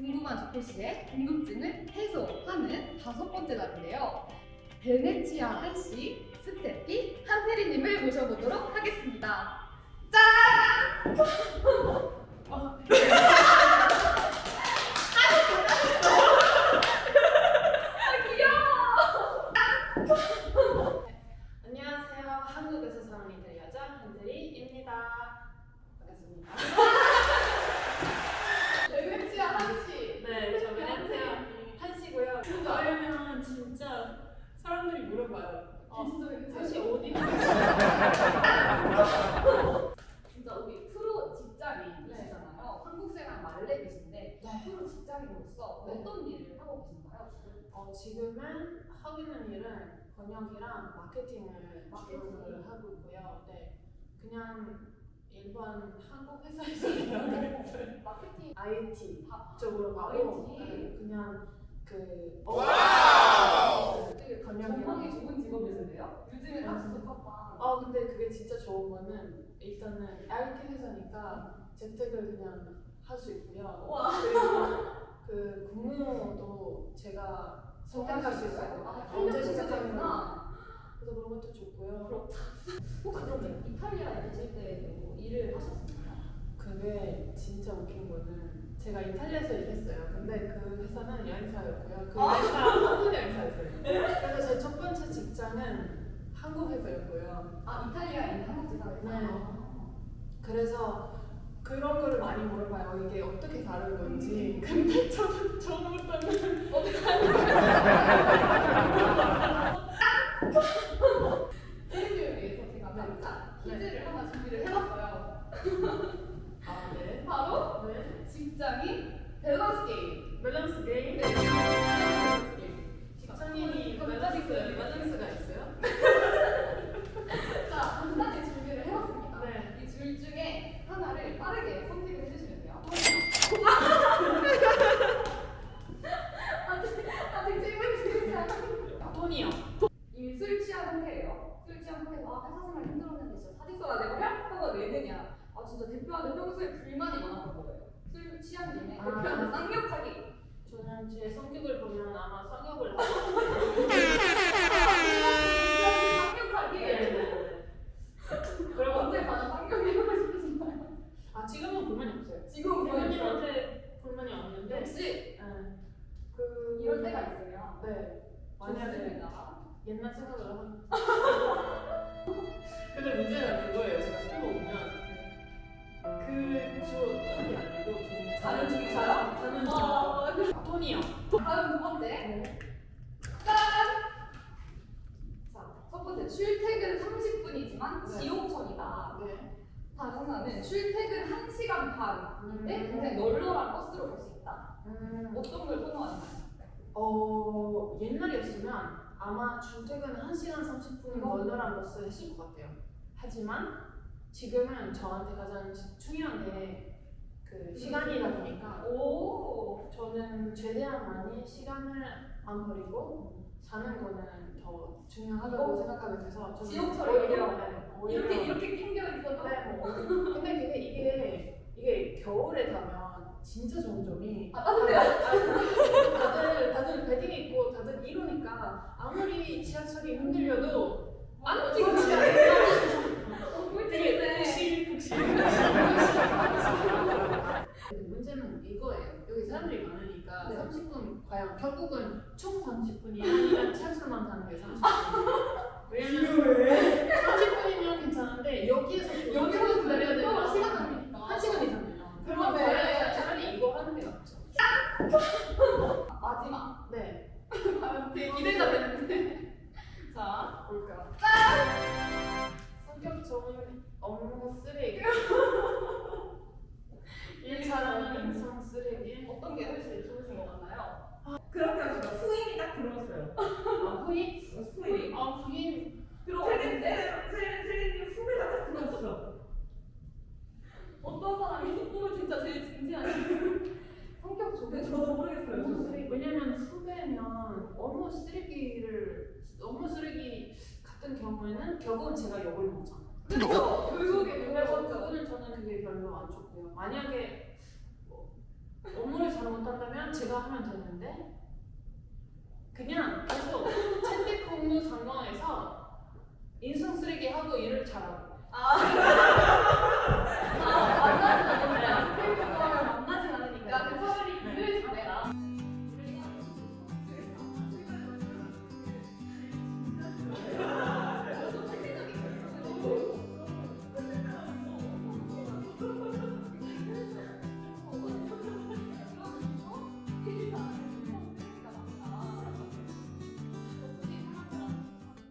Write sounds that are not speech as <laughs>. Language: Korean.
궁금한 조폐씨의 궁금증을 해소하는 다섯 번째 날인데요. 베네치아 한시 스테피 한혜리님을 모셔보도록 하겠습니다. 짠! <laughs> 아, 아, <laughs> 한국에서 사는 이들 여자 한들이입니다 반갑습니다. 하려면 진짜 사람들이 물어봐요. 어, 한시 어디? <laughs> 진짜 우리 프로 직장인이시잖아요. 한국 생활 말레이시인데 네. 프로 직장인으로서 네. 어떤 일을 하고 계신가요? 지금? 어, 지금은 하고 있는 일은 번역이랑 마케팅을 마케팅. 주로 하고 있고요. 네, 그냥 일반 한국 회사에서 <laughs> 일하고 있어요. 마케팅 IT 다 쪽으로 가고. 네, 그 되게 번역이랑 전망이 좋은 직업이신데요? 요즘에 딱 진짜 바빠. 아 근데 그게 진짜 좋은 거는 일단은 IT 회사니까 재택을 그냥 할 수 있고요. 와. 그리고 그 근무도 제가 선택할 수 있어요. 아, 언제 시작하구나. 시작하는가. 그래서 그런 것도 좋고요. 그렇다. 혹시 그럼 이탈리아에 계실 때도 일을 하셨나요? 진짜 웃긴 거는 제가 이탈리아에서 일했어요. 근데 그 회사는 여행사였고요. 그 아. 회사 한국 여행사였어요. 그래서 제 첫 번째 직장은 한국 회사였고요. 아 이탈리아에 있는 한국 지사에서. 네. 그래서 그런 거를 많이 물어봐요. 이게 어떻게 다른 건지. 근데 저는 처음부터는 팬들을 위해서 제가 깜짝 퀴즈를 하나 준비를 해봤어요. 아 네. 바로 네. 직장인 밸런스 게임. 밸런스 게임. 네, 밸런스 게임. 직장인이 밸런스 밸런스가 있어요? <laughs> 자, 간단히 준비를 해봤습니다. 네. 이 둘 중에 하나를 빠르게 선택을 해주시면 돼요. <laughs> 아직 아직 질문 드리지 않았습니다. 돈이요. 이미 술 취한 상태예요. 술 취한 상태에서 아 회사 생활 힘들었는데 진짜 사직 써야 되거든요? 하고 내느냐. 아 진짜 대표한테 평소에 불만이 많았던 거예요. 술 취한 김에 아. 대표한테 쌍욕하기. 저는 제 성격을 보면 아마 쌍욕을 쌍욕하기. 네. 그리고 언제 가는 쌍욕이 하고 싶으신가요? 아 지금은 불만이 없어요. 지금 불만이. 부모님한테 불만이 없는데 네. 그 이럴 때가 있어요. 네. 만약에. 옛날 생각을 하면 <laughs> 근데 출퇴근 30분이지만 네. 지옥철이다. 네. 다른 하나는 출퇴근 1시간 반인데 음. 굉장히 널널한 버스로 갈 수 있다. 음. 어떤 걸 선호하나요? 어 옛날이었으면 아마 출퇴근 1시간 30분 어. 널널한 버스 했을 것 같아요. 하지만 지금은 저한테 가장 중요한 게 그 시간이다 보니까 오! 저는 최대한 많이 시간을 안 버리고 사는 거는 더 중요하다고 어. 생각하게 돼서 저는 지옥철 오히려 오히려 네, 오히려 이렇게 이렇게 낑겨 있어도 네, 뭐. 근데 그게 이게 이게 겨울에 가면 진짜 점점이 아 따뜻해요? 다들 다들 베딩 입고 다들 이러니까 아무리 지하철이 흔들려도 안 움직이지 않아요. 어, 되게 꿀팁이네. 푹실 푹실. 문제는 이거예요. 여기 사람들이 많으니까 네. 30분 과연 결국은 총 30분이 아니라 지하철만 타는 게 30분. <laughs> 왜냐면 30분이면 괜찮은데 여기에서 여기서 딱 들어왔어요. 아, 후임? 후임. 아, 후임. 들어오는데 세린님 후배가 딱 들어왔어. 어떤 사람이 이거 진짜 제일 진지한 성격 좋은 저도 모르겠어요. 쓰레기. 왜냐면 후배면 업무 쓰레기를 업무 쓰레기 같은 경우에는 결국은 제가 욕을 먹잖아요. 그렇죠. 결국에 그래서 그래서 그거는 저는 그게 별로 안 좋고요. 만약에 뭐 업무를 잘못한다면 제가 하면 되는데 그냥 계속 재택근무 상황에서 인성 쓰레기 하고 일을 잘하고. 아, <laughs>